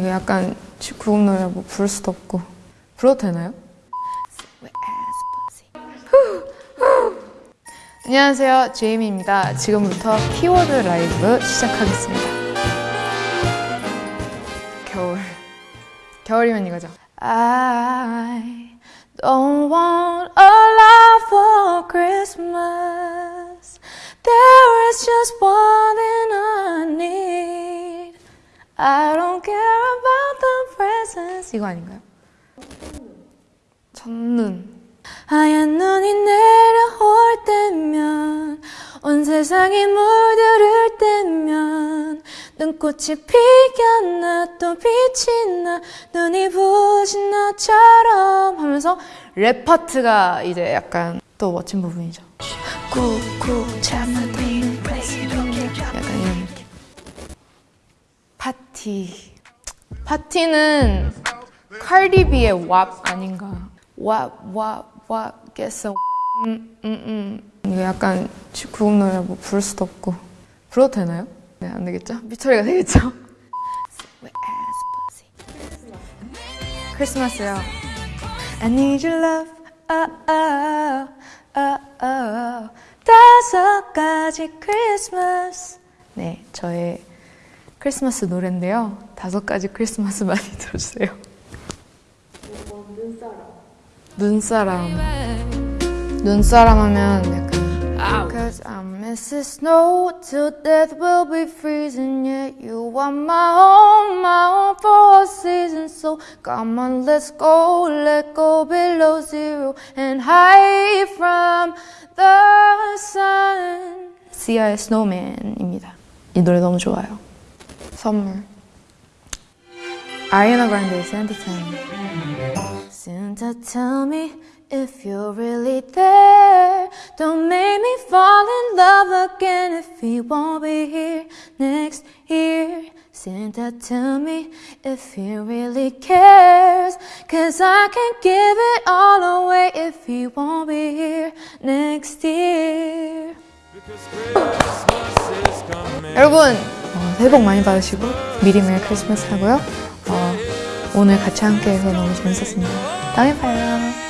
이거 약간 19금 노래 뭐 부를 수도 없고 불러도 되나요? 안녕하세요 제이미입니다 지금부터 키워드 라이브 시작하겠습니다 겨울 겨울이면 이거죠 I don't want a lot for Christmas There is just one thing I need I don't care 이거 아닌가요? 첫눈 하얀 눈이 내려올 때면 온 세상이 물들을 때면 눈꽃이 피었나 또 빛이 나 눈이 부신 나처럼 하면서 랩 파트가 이제 약간 또 멋진 부분이죠. 약간 이런 느낌. 파티. 파티는 칼디비의 왑 아닌가 왑 왑왑 get 음음음 약간 19금 노래 뭐 부를 수도 없고 불러도 되나요? 네 안 되겠죠? 미처리가 되겠죠? 크리스마스요 I need your love oh, oh, oh, oh. 다섯 가지 크리스마스 네 저의 크리스마스 노래인데요 다섯 가지 크리스마스 많이 들어주세요 눈사람 눈사람 하면 약간 Cause I'm Mrs. Snow till death will be freezing Yet you are my home, my home for a season So come on let's go, let go below zero And hide from the sun 시아의 Snowman입니다 이 노래 너무 좋아요 선물 아리아나 그란데의 Santa Time Santa tell me if you're really there Don't make me fall in love again if he won't be here next year Santa tell me if he really cares Cause I can't give it all away if he won't be here next year 여러분 어, 새해 복 많이 받으시고 미리 메리 크리스마스 하고요 어, 오늘 같이 함께해서 너무 재밌었습니다. 다음에 봐요